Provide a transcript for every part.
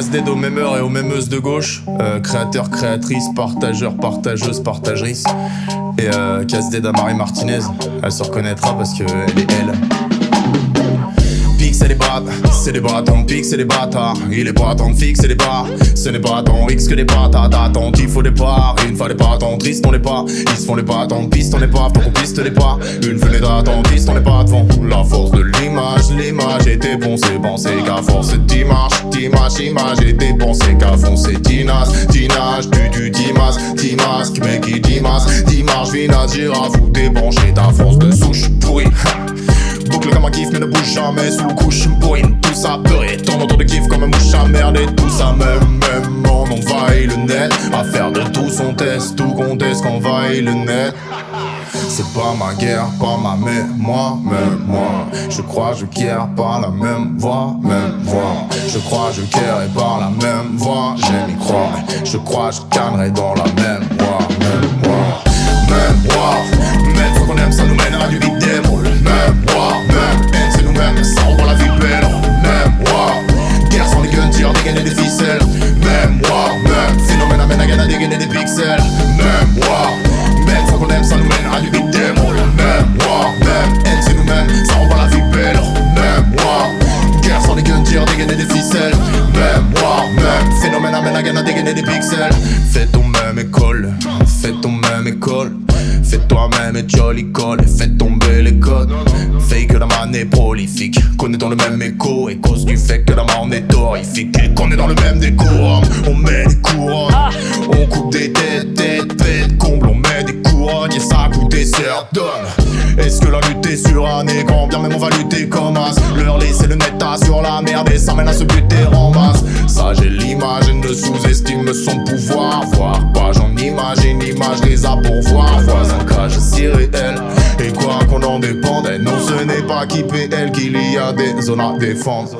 casse-dead aux mêmes heures et aux mêmes de gauche. Euh, créateur, créatrice, partageur, partageuse, partagerisse. Et euh, casse-dead à Marie Martinez. Elle se reconnaîtra parce qu'elle est elle c'est des bâtards, c'est des bâtards, pique, c'est des bâtards. Il est pas tant fixe, c'est des bars. Ce n'est pas tant X que des bâtards. Attentif au départ, une fois pas triste, on n'est pas. Ils se font les pas piste, on n'est pas. Faut qu'on piste les pas. Une fenêtre attentiste, on n'est pas devant. La force de l'image, l'image c'est bon, c'est qu'à force d'image, d'image, image bon, c'est qu'à fond, c'est Tinas, Tinage, du du Dimas, Dimas, mais qui Dimas, Dimanche, Vinage, girafe ou débranché ta force de souche net. À faire de tout son test, tout conteste qu'envahit le net. C'est pas ma guerre, pas ma mémoire, même moi Je crois, je quière par la même voix, même voix Je crois, je quière et par la même voix J'aime y croire, je crois, je cannerai dans la même voix, à dégainer des pixels. Fais ton même école, fais ton même école. Fais toi-même et jolly call et fais tomber les codes. Fais que la manne est prolifique Qu'on est dans le même écho. Et cause du fait que la manne est horrifique Et qu'on est dans le même décorum Même on va lutter comme as. Leur laisser le net sur la merde Et ça mène à se buter en masse. Ça j'ai l'image et ne sous-estime son pouvoir. Voir pas j'en imagine Image les a pour voir Voisin cage si réel Et qu'on en dépende Non ce n'est pas qui PL qu'il y a des zones à défendre.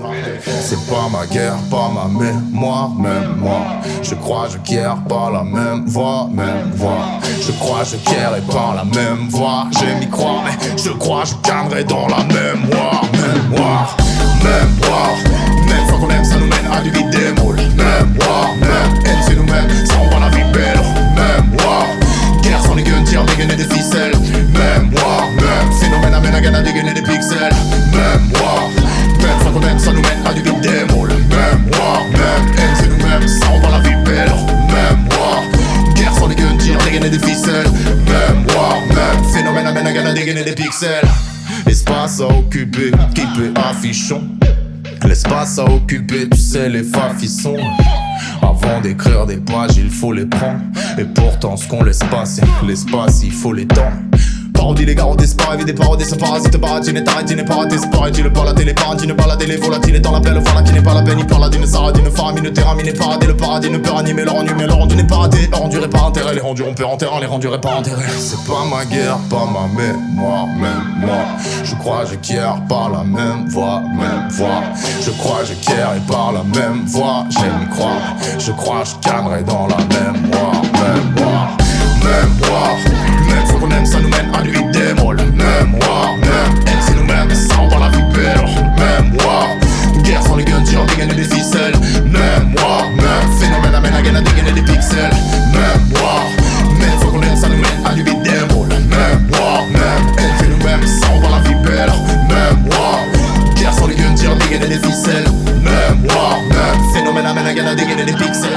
C'est pas ma guerre, pas ma mémoire Même moi. Je crois je quière par la même voix Même voix Je crois je quière et par la même voix J'aime y croire mais je crois je gagnerai dans la mémoire. Mémoire, mémoire. Même gagner à dégainer des pixels. Mémoire Même qu'on aime ça nous mène à du vide Mémoire, même haine c'est nous-mêmes Ça rend la vie belle Mémoire Guerre sans les tire, dégainer des ficelles. Mémoire, même phénomène amène à gagner à dégainer des pixels. Espace à occuper, qui peut affichons L'espace à occuper, tu sais les fafissons Avant d'écrire des pages, il faut les prendre. Et pourtant ce qu'on laisse passer, l'espace il faut les temps Parodie les gars, disparaît, vie des parodies sont parasites Baratine, taratine, paraté, sparatile Par la télé, paradine, par la télé, volatile Dans la belle, voilà qui n'est pas la peine Il parle d'une saradine, faramine, terramine Paradis, le paradis ne peut ranimer le rendu Mais le rendu n'est pas raté, le rendu pas intérêt Les rendus on peut en terrain, les rendus pas intérêt C'est pas ma guerre, pas ma mémoire, même moi Je crois, je quière par la même voix, même voix. Je crois, je quière et par la même voix J'aime croire, je crois, je cannerai dans la même voix de Pixel.